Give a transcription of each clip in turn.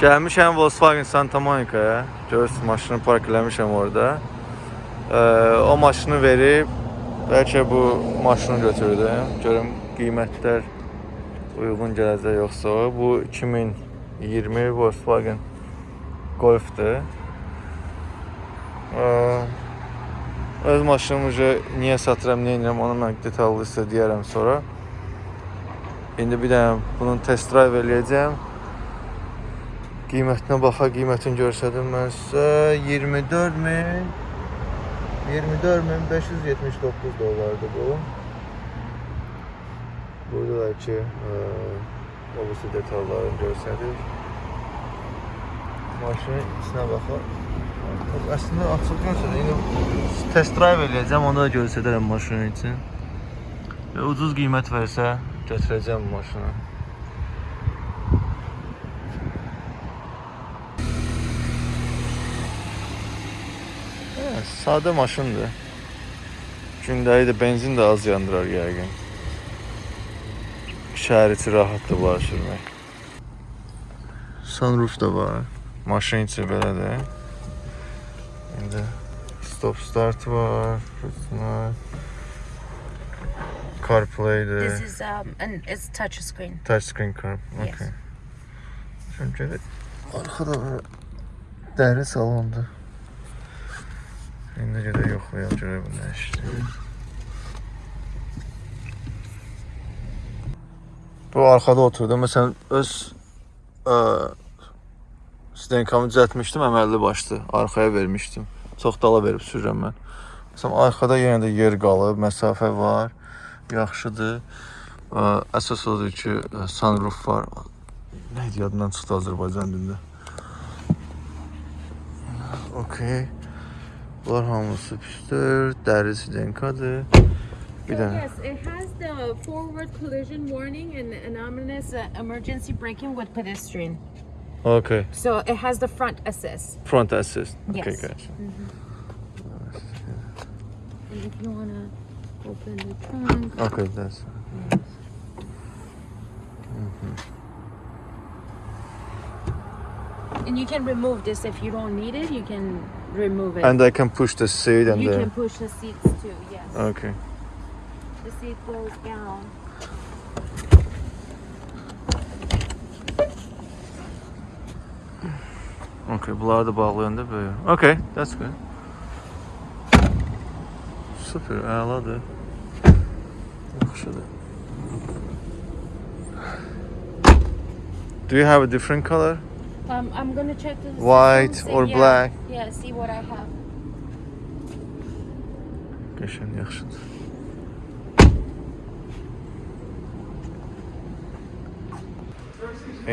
Gəlmişəm Volkswagen Santa Monica-ya. Görürsünüz maşını park eləmişəm orada. Ee, o maşını verib bəlkə bu maşını götürdüm. Görüm qiymətlər uyğun gələcək yoxsa. Bu 2020 Volkswagen Golf-dur. Ee, öz maşınımı niyə satıram, niyə edirəm, onu mən detallı sizə deyərəm sonra. İndi bir dənə bunun test drive eləyəcəm. Qiymətinə baxa, qiymətini görsədim mən sizə 24 min 24 min 579 dollardır bu. Burada da ki, e, obisi detallarını göstərir. Maşının içinə baxaq. Əslində açıq görsədir. İndi test drive eləyəcəm, onu da göstərərəm maşının için. Və ucuz qiymət versə götürəcəm maşını. Hə, sadə maşındır. Gündəlik də benzin də az yandırar yəqin. Şəhər içi rahatdır var sürmək. Sunroof da var. Maşın içi belədir. İndi stop start var. Bunlar CarPlay'dir. This is um, and it's touch screen. Touchscreen car. Yes. Okay. Çünki arkada var. Dəri salondur. İndi gedək yoxlayaq görək bu nə işdir. Bu arxada oturdu. Məsələn öz ə, stenkamı düzəltmişdim, əməlli başdı. Arxaya vermişdim. Çox dala verib sürürəm mən. Məsələn arxada yenə də yer qalıb, məsafə var. Yaxşıdır. Ə, Əsas odur ki, ə, sunroof var. Nə idi yadından çıxdı Azərbaycan dilində. Okay. Bunlar hamısı pisdir. Dərisi. Bir So dənə. yes, it has the forward collision warning and anonymous uh, emergency braking with pedestrian. Okay. So it has the front assist. Front assist. Okay, Yes. guys. And if you wanna open the trunk, Okay, that's. and you can remove this if you don't need it. You can remove it. And I can push the seat and you the. can push the seats too. Yes. Okay. The seat goes down. Okay, bunları da bağlayanda böyle. Okay, that's good. Super, əladır. Yaxşıdır. Do you have a different color? Um, I'm gonna check the White or yeah, black? Yeah, see what I have. Qəşəng, yaxşıdır.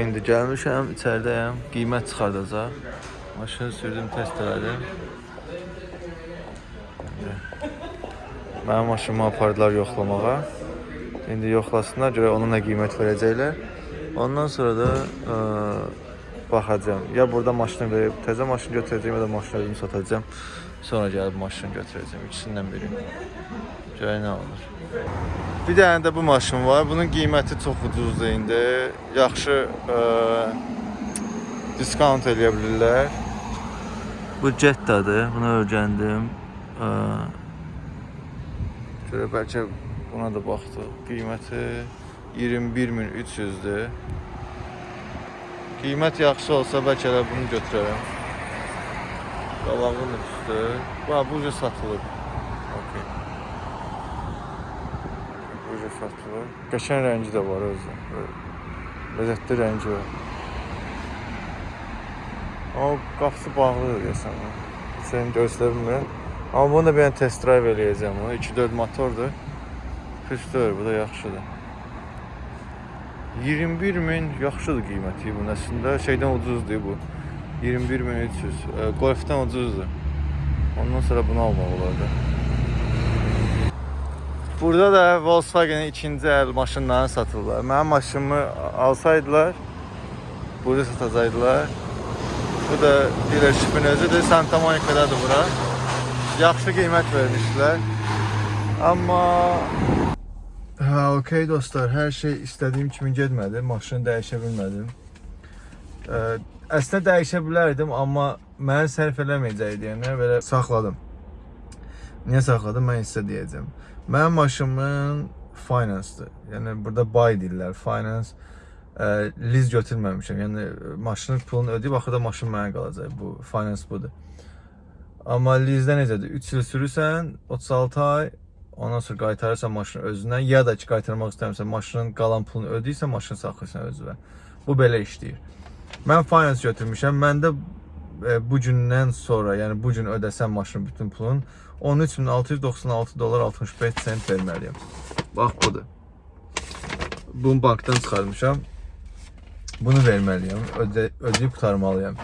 İndi gəlmişəm, içəridəyəm. Qiymət çıxardacaq. Maşını sürdüm, test elədim. Mənim maşınımı apardılar yoxlamağa. İndi yoxlasınlar, görə ona nə qiymət verəcəklər. Ondan sonra da ə, baxacağam. Ya burada maşını verib təzə maşın götürəcəm, ya da maşını özüm satacağam. Sonra gəlib maşını götürəcəm. İkisindən biri. Görək nə olur. Bir dənə də bu maşın var. Bunun qiyməti çox ucuzdur indi. Yaxşı ə, diskont eləyə bilirlər. Bu Jetta'dır. Bunu öyrəndim. Görə bəlkə buna da baxdıq. Qiyməti 21300-dür. Qiymət yaxşı olsa bəlkə də bunu götürərəm. Qabağın üstü. Bax bu cür satılır. Okay. Bu cür satılır. Qəşəng rəngi də var özü. Ləzzətli rəngi var. Amma qapısı bağlıdır deyəsən. Sən göstərmirəm. Amma bunu da bir test drive eləyəcəm. O 2.4 motordur. Püstür, bu da yaxşıdır. 21 min yaxşıdır qiyməti bunun əslində. Şeydən ucuzdur bu. 21300. E, Golfdən ucuzdur. Ondan sonra bunu almaq olardı. Burada da Volkswagen ikinci əl maşınlarını satırlar. Mənim maşınımı alsaydılar, burada satacaqdılar. Bu da dealershipin özüdür. Santa Monica'dadır bura. Yaxşı qiymət vermişdilər. Amma Hə, okey dostlar, hər şey istədiyim kimi getmədi. Maşını dəyişə bilmədim. Ə, əslində dəyişə bilərdim, amma mənə sərf eləməyəcək deyənə belə saxladım. Niyə saxladım? Mən sizə deyəcəm. Mənim maşınımın finance-dır. Yəni burada buy deyirlər, finance. Ə, liz götürməmişəm. Yəni maşının pulunu ödəyib axırda maşın mənə qalacaq. Bu finance budur. Amma lizdə necədir? 3 il sürürsən, 36 ay, ondan sonra qaytarırsan maşını özünə, ya da ki qaytarmaq istəmirsən, maşının qalan pulunu ödəyirsən, maşını saxlayırsan özünə. Bu belə işləyir. Mən finance götürmüşəm. Məndə e, bu gündən sonra, yəni bu gün ödəsəm maşının bütün pulunu 13696 dollar 65 sent verməliyəm. Bax budur. Bunu bankdan çıxarmışam. Bunu verməliyəm, ödə, ödəyib qurtarmalıyam.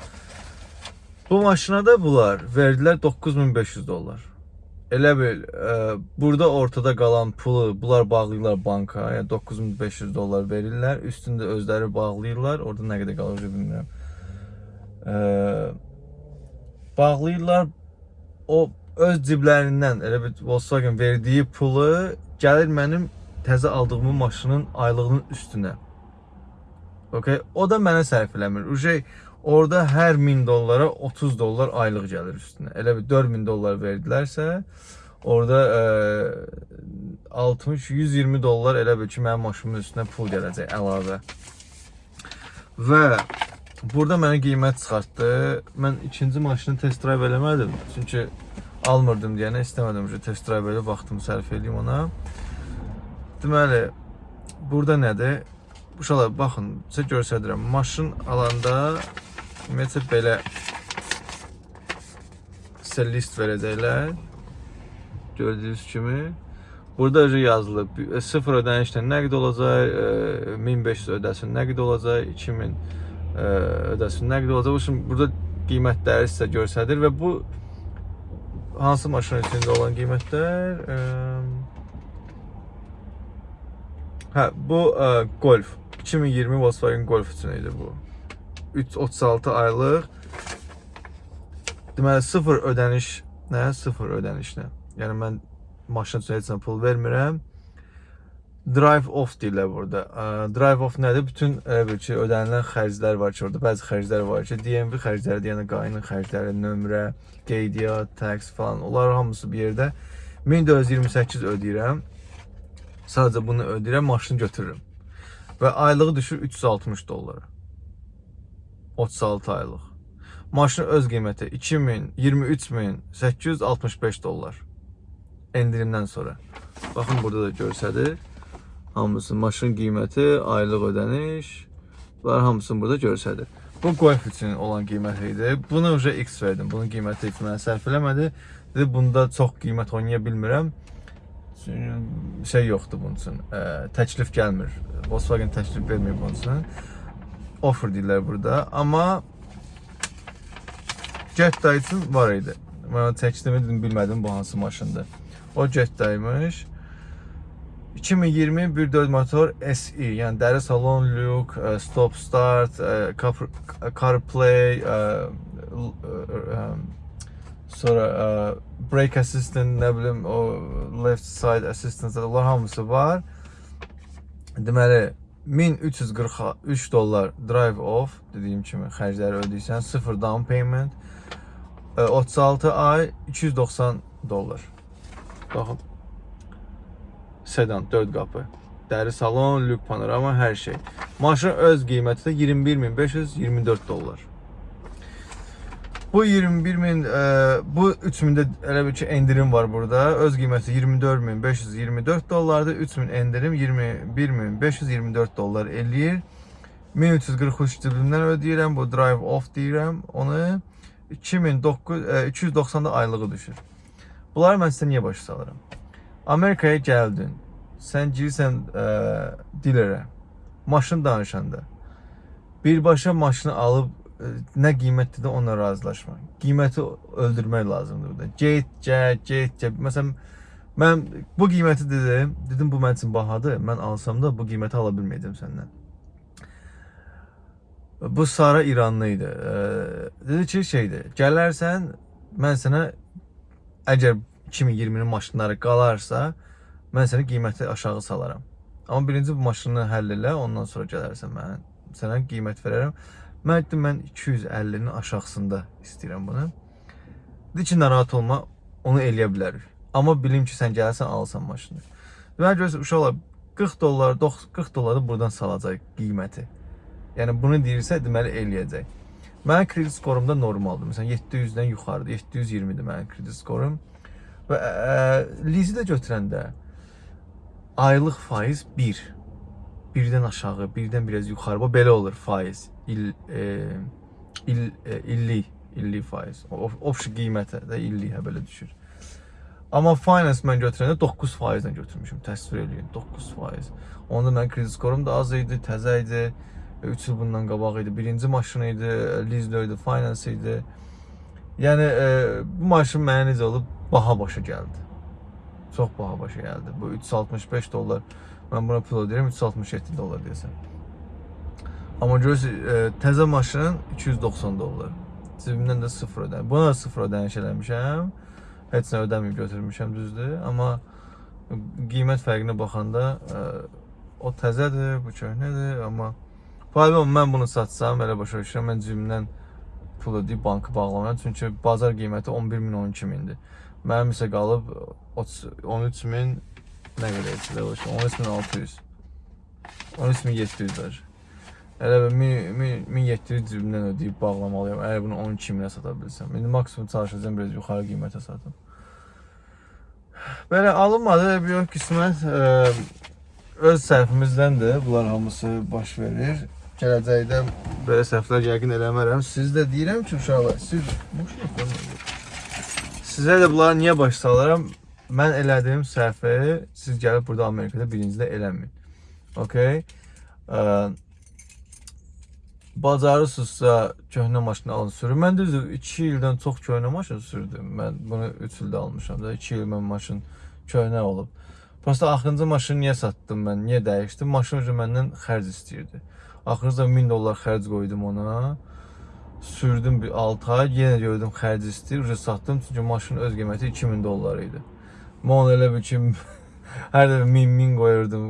Bu maşına da bunlar verdilər 9500 dollar. Elə bil, ə, burada ortada qalan pulu bunlar bağlayırlar banka, yəni 9500 dollar verirlər, üstündə özləri bağlayırlar. Orada nə qədər qalır bilmirəm. Ə, bağlayırlar o öz ciblərindən elə bir Volkswagen verdiyi pulu gəlir mənim təzə aldığım maşının aylığının üstünə. Okay? O da mənə sərf eləmir. Uje orada hər 1000 dollara 30 dollar aylıq gəlir üstünə. Elə bir 4000 dollar verdilərsə, orada ə, 60 120 dollar elə bil ki, mənim maşınımın üstünə pul gələcək əlavə. Və burada mənə qiymət çıxartdı. Mən ikinci maşını test drive eləmədim. Çünki almırdım deyənə istəmədim ki, test drive elə vaxtımı sərf edeyim ona. Deməli, burada nədir? Uşaqlar baxın, sizə göstərirəm. Maşın alanda ümumiyyətlə belə sizə list verəcəklər. Gördüyünüz kimi. Burada yazılıb. e, Sıfır ödənişlə nəqd olacaq, e, 1500 ödəsin nəqd olacaq, 2000 e, ödəsin nəqd olacaq. Şimdi burada qiymətləri sizə göstərir və bu hansı maşın içində olan qiymətlər? E, Hə, bu ə, Golf 2020 Volkswagen Golf üçün idi bu. 336 aylıq. Deməli sıfır ödəniş nə? Sıfır ödənişlə. Yəni mən maşın üçün heç nə pul vermirəm. Drive off deyirlər burada. Drive off nədir? Bütün elə ki, ödənilən xərclər var ki, orada bəzi xərclər var ki, DMV xərcləri, yəni qayının xərcləri, nömrə, qeydiyyat, tax falan, onlar hamısı bir yerdə 1428 ödəyirəm. Sadəcə bunu ödəyirəm, maşını götürürəm. Və aylığı düşür 360 dollara. 36 aylıq. Maşın öz qiyməti 2.023.865 dollar. Endirimdən sonra. Baxın burada da görsədir. Hamısı maşın qiyməti, aylıq ödəniş. Bunlar hamısını burada görsədir. Bu golf üçün olan qiyməti idi. Buna uca x verdim. Bunun qiyməti heç mənə sərf eləmədi. Dedi, bunda çox qiymət oynaya bilmirəm. Şey yoxdur bunun üçün. Təklif gəlmir. Volkswagen təklif vermir bunun üçün. Offer deyirlər burada. Amma Jetta üçün var idi. Mən təklifimi dedim, bilmədim bu hansı maşındır. O Jetta'ymış. 2020 1.4 motor SE, yəni dəri salon, lük, ə, stop start, car- CarPlay, ə, Sonra brake assistant, nə bilim, o left side assistant, onlar hamısı var. Deməli 1343 dollar drive off dediyim kimi xərcləri ödəyirsən, 0 down payment. ə, 36 ay 290 dollar. Baxın. Sedan 4 qapı. Dəri salon, lük panorama, hər şey. Maşın öz qiyməti də 21524 dollar. Bu 21 min, e, bu 3000 də elə bir ki endirim var burada. Öz qiyməti 24524 dollardır. 3000 endirim 21524 dollar eləyir. 1343 cibimdən ödəyirəm. Bu drive off deyirəm. Onu 2009 e, 290 da aylığı düşür. Bunları mən sizə niyə başa salıram? Amerikaya gəldin. Sən girirsən e, dilərə. Maşın danışanda birbaşa maşını alıb nə qiymətdir də onunla razılaşma. Qiyməti öldürmək lazımdır burada. Get, get, get, get. Məsələn, mən bu qiyməti dedim, dedim bu mənim üçün bahadır. Mən alsam da bu qiyməti ala bilməyəcəm səndən. Bu Sara İranlı idi. Dedi ki, şeydir. Gələrsən, mən sənə əgər 2020-nin maşınları qalarsa, mən sənə qiyməti aşağı salaram. Amma birinci bu maşını həll elə, ondan sonra gələrsən mən sənə qiymət verərəm. Mən dedim mən 250-nin aşağısında istəyirəm bunu. Dedi ki, narahat olma, onu eləyə bilərik. Amma bilim ki, sən gələrsən alsan maşını. Deməli görürsən uşaqlar 40 dollar, 90 40 dolları buradan salacaq qiyməti. Yəni bunu deyirsə, deməli eləyəcək. Mənim kredit skorum da normaldır. Məsələn 700-dən yuxarıdır. 720-dir mənim kredit skorum. Və ə, lizi də götürəndə aylıq faiz 1. Birdən aşağı, birdən biraz yuxarı. Bu belə olur faiz. İl e, il e, illik, illik faiz. O option qiymətə də illik hə belə düşür. Amma finance mən götürəndə 9 faizlə götürmüşüm. Təsvir eləyin 9 faiz. Onda mənim kredit skorum da az idi, təzə idi. 3 il bundan qabaq idi. Birinci maşın idi, lease idi, finance idi. Yəni e, bu maşın mənə necə olub? Baha başa gəldi. Çox baha başa gəldi. Bu 365 dollar. Mən buna pul ödəyirəm 367 dollar deyəsən. Amma görürsüz, e, təzə maşın 290 dollar. Cibimdən də 0 ödənim. Buna da 0 ödəniş eləmişəm. Heç nə ödəməyib götürmüşəm düzdür. Amma qiymət fərqinə baxanda e, o təzədir, bu köhnədir, amma Problem mən bunu satsam, elə başa düşürəm, mən cibimdən pul ödəyib bankı bağlamaram. Çünki bazar qiyməti 11 min, 12 mindir. Mənim isə qalıb 30 13 min nə qədər etdi? 13 min 600. 13 min 700 var. Elə bir 1000 1700 cibimdən ödəyib bağlamalıyam. Əgər bunu 12 minə sata bilsəm. İndi maksimum çalışacağam biraz yuxarı qiymətə satım. Belə alınmadı, yox qismət ə, öz səhvimizdəndir. Bunlar hamısı baş verir. Gələcəkdə belə səhvlər yəqin eləmərəm. Siz də deyirəm ki, uşaqlar, siz bu şey Sizə də bunları niyə baş salıram? Mən elədiyim səhvi siz gəlib burada Amerikada birincidə eləməyin. Okay? Bacarırsınızsa köhnə maşını alın sürün. Mən düzdür 2 ildən çox köhnə maşın sürdüm. Mən bunu 3 ildə almışam da 2 il mən maşın köhnə olub. Prosta axırıncı maşını niyə satdım mən? Niyə dəyişdim? Maşın ucu məndən xərc istəyirdi. Axırıncı 1000 dollar xərc qoydum ona. Sürdüm bir 6 ay, yenə gördüm xərc istəyir, ucu satdım çünki maşının öz qiyməti 2000 dollar idi. Mən onu elə bir ki hər dəfə 1000 1000 qoyurdum.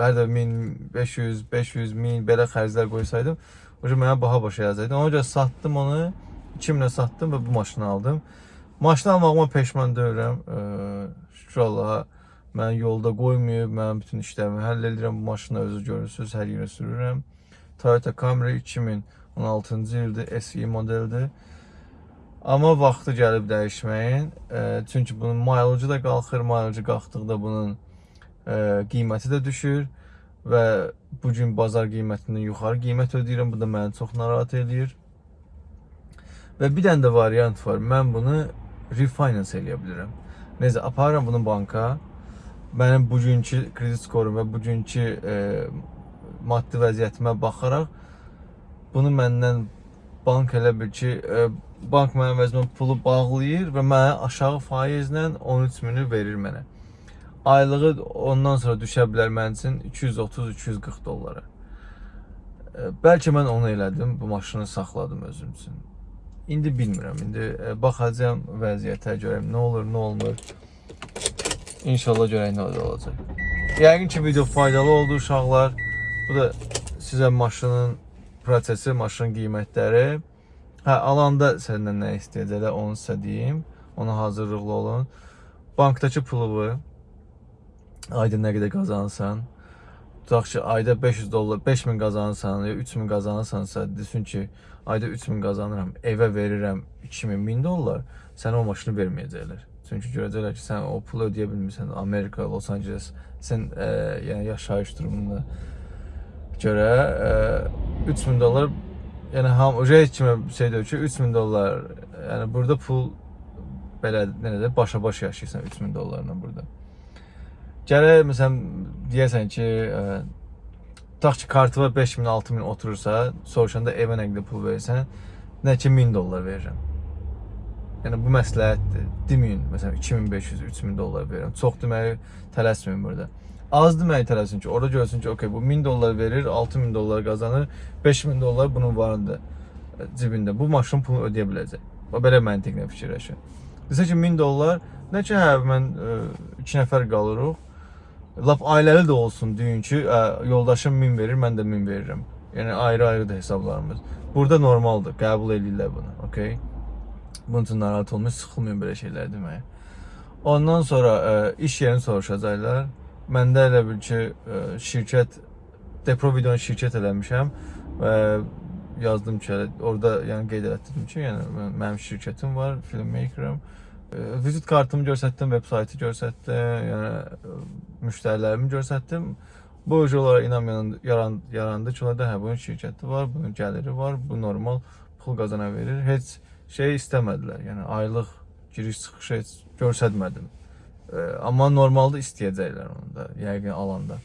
Hər dəfə 1000 500 500 1000 belə xərclər qoysaydım, ucu mənə baha başa yazaydı. Ona görə satdım onu. 2000-ə satdım və bu maşını aldım. Maşını almağıma peşman deyiləm. Ee, şükür Allaha Mən yolda qoymayıb, mənim bütün işlərimi həll edirəm. Bu maşını özü görürsüz, hər yerə sürürəm. Toyota Camry 2016-cı ildir, SE modeldir. Amma vaxtı gəlib dəyişməyin. E, çünki bunun mileage da qalxır, mileage qalxdıqda bunun e, qiyməti də düşür və bu gün bazar qiymətindən yuxarı qiymət ödəyirəm. Bu da məni çox narahat eləyir. Və bir dənə də variant var. Mən bunu refinance eləyə bilirəm. Necə aparıram bunu banka, mənim bugünkü kredit skorum və bugünkü e, maddi vəziyyətimə baxaraq bunu məndən bank elə bil ki, e, bank mənim vəzimə pulu bağlayır və mənə aşağı faizlə 13 mini verir mənə. Aylığı ondan sonra düşə bilər mənim üçün 230-240 dollara. E, bəlkə mən onu elədim, bu maşını saxladım özüm üçün. İndi bilmirəm. İndi e, baxacağam vəziyyətə görəm nə olur, nə olmur. İnşallah görək nə olacaq. Yəqin ki video faydalı oldu uşaqlar. Bu da sizə maşının prosesi, maşının qiymətləri. Hə, alanda səndən nə istəyəcəklər, onu sizə deyim. Ona hazırlıqlı olun. Bankdakı puluvu ayda nə qədər qazanırsan, tutaq ki, ayda 500 dollar, 5000 qazanırsan, ya 3000 qazanırsansa, desin ki, ayda 3000 qazanıram, evə verirəm 2000 1000 dollar, sənə o maşını verməyəcəklər. Çünki görəcəklər ki, sən o pulu ödəyə bilmirsən. Amerika, Los Angeles, sən e, yəni yaşayış durumuna görə e, 3000 dollar yəni ham rate kimi şey deyir ki, 3000 dollar yəni burada pul belə nə də başa-baş yaşayırsan 3000 dollarla burada. Gərək məsələn deyəsən ki, e, tutaq ki, kartı var 5000, 6000 oturursa, soruşanda evə nə qədər pul verirsən, nə ki 1000 dollar verirəm. Yəni bu məsləhətdir. Deməyin, məsələn 2500, 3000 dollar verirəm. Çox deməyi tələsməyin burada. Az deməyi tələsin ki, orada görsün ki, okey, bu 1000 dollar verir, 6000 dollar qazanır, 5000 dollar bunun varında e, cibində. Bu maşın pulunu ödəyə biləcək. Və belə məntiqlə fikirləşin. Desə ki 1000 dollar, nə ki hə mən 2 e, nəfər qalırıq. Lap ailəli də olsun deyin ki, ə, yoldaşım 1000 verir, mən də 1000 verirəm. Yəni ayrı-ayrıdır hesablarımız. Burada normaldır, qəbul edirlər bunu, okey? Bunun üçün narahat olmayın, sıxılmayın belə şeylər deməyə. Ondan sonra ə, iş yerini soruşacaqlar. Məndə elə bil ki, ə, şirkət Depro videonu şirkət eləmişəm və yazdım ki, orada yəni qeyd etdim ki, yəni mən- mənim şirkətim var, filmmakerəm. Ə, Vizit kartımı göstərdim, veb saytı göstərdim, yəni ə, müştərilərimi göstərdim. Bu olaraq inanmayan yaran, yarandı ki, da hə bunun şirkəti var, bunun gəliri var, bu normal pul qazana verir. Heç şey istəmədilər. Yəni aylıq giriş çıxış heç göstərmədim. Amma normalda istəyəcəklər onu da, yəqin alanda.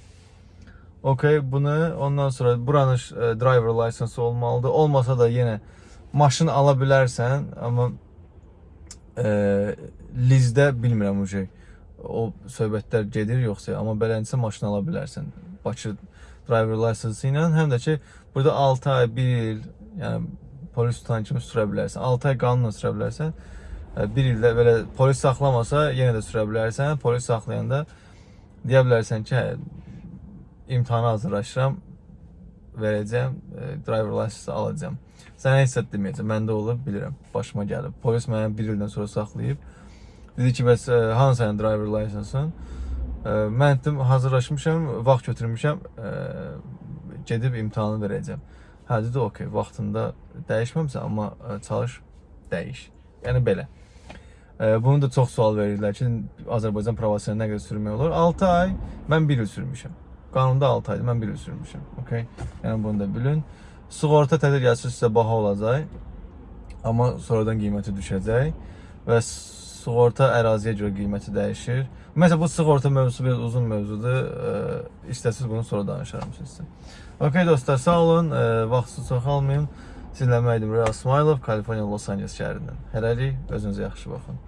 Okay, bunu ondan sonra buranın e, driver license olmalıdır. Olmasa da yenə maşın ala bilərsən, amma e, lizdə bilmirəm o şey. O söhbətlər gedir yoxsa, amma beləncə maşın ala bilərsən. Bakı driver license ilə həm də ki burada 6 ay, 1 il, yəni polis tutan kimi sürə bilərsən. 6 ay qanunla sürə bilərsən. 1 ildə belə polis saxlamasa yenə də sürə bilərsən. Polis saxlayanda deyə bilərsən ki, hə, imtahana hazırlaşıram, verəcəm, e, driver license alacağam. Sənə heç zət deməyəcəm, məndə olub, bilirəm, başıma gəlib. Polis mənə bir ildən sonra saxlayıb. Dedi ki, bəs e, hansı sənin driver license-ın? E, Mən dedim, hazırlaşmışam, vaxt götürmüşəm, e, gedib imtahanı verəcəm. Hə, dedi, okey, vaxtında dəyişməmsən, amma e, çalış, dəyiş. Yəni belə. Bunu da çox sual verirlər ki, Azərbaycan provasiyonu nə qədər sürmək olur? 6 ay, mən 1 il sürmüşəm. Qanunda 6 aydır, mən 1 il sürmüşəm. Okay? Yəni bunu da bilin. Sığorta tədqiqatçısı sizə baha olacaq. Amma sonradan qiyməti düşəcək və sığorta əraziyə görə qiyməti dəyişir. Məsələn, bu sığorta mövzusu biraz uzun mövzudur. İstəsiz bunu sonra danışaram sizə. Okay dostlar, sağ olun. Vaxtınızı çox almayın. Sizlə mən idim Real Smilov, Kaliforniya, Los Angeles şəhərindən. Hələlik özünüzə yaxşı baxın.